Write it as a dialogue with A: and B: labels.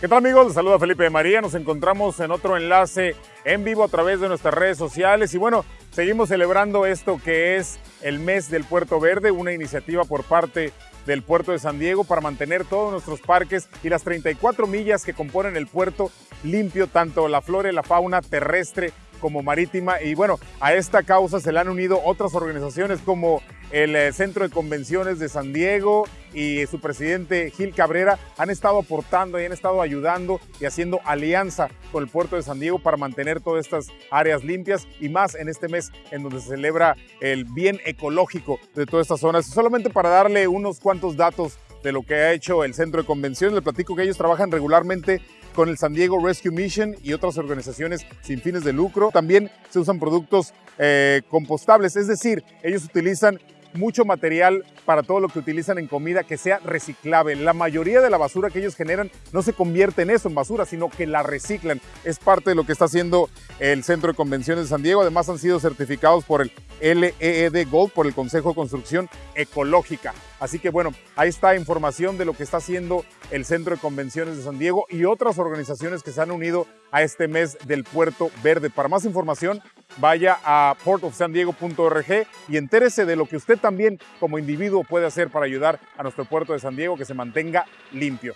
A: ¿Qué tal amigos? Les saluda Felipe de María. Nos encontramos en otro enlace en vivo a través de nuestras redes sociales. Y bueno, seguimos celebrando esto que es el mes del Puerto Verde, una iniciativa por parte del puerto de San Diego para mantener todos nuestros parques y las 34 millas que componen el puerto limpio, tanto la flora y la fauna terrestre como marítima. Y bueno, a esta causa se le han unido otras organizaciones como el eh, Centro de Convenciones de San Diego y su presidente Gil Cabrera han estado aportando y han estado ayudando y haciendo alianza con el puerto de San Diego para mantener todas estas áreas limpias y más en este mes en donde se celebra el bien ecológico de todas estas zonas. Solamente para darle unos cuantos datos de lo que ha hecho el Centro de Convenciones, le platico que ellos trabajan regularmente con el San Diego Rescue Mission y otras organizaciones sin fines de lucro. También se usan productos eh, compostables, es decir, ellos utilizan mucho material para todo lo que utilizan en comida que sea reciclable. La mayoría de la basura que ellos generan no se convierte en eso, en basura, sino que la reciclan. Es parte de lo que está haciendo el Centro de Convenciones de San Diego. Además han sido certificados por el LEED Gold, por el Consejo de Construcción Ecológica. Así que bueno, ahí está información de lo que está haciendo el Centro de Convenciones de San Diego y otras organizaciones que se han unido a este mes del Puerto Verde. Para más información, vaya a portofsandiego.org y entérese de lo que usted también como individuo puede hacer para ayudar a nuestro puerto de San Diego que se mantenga limpio.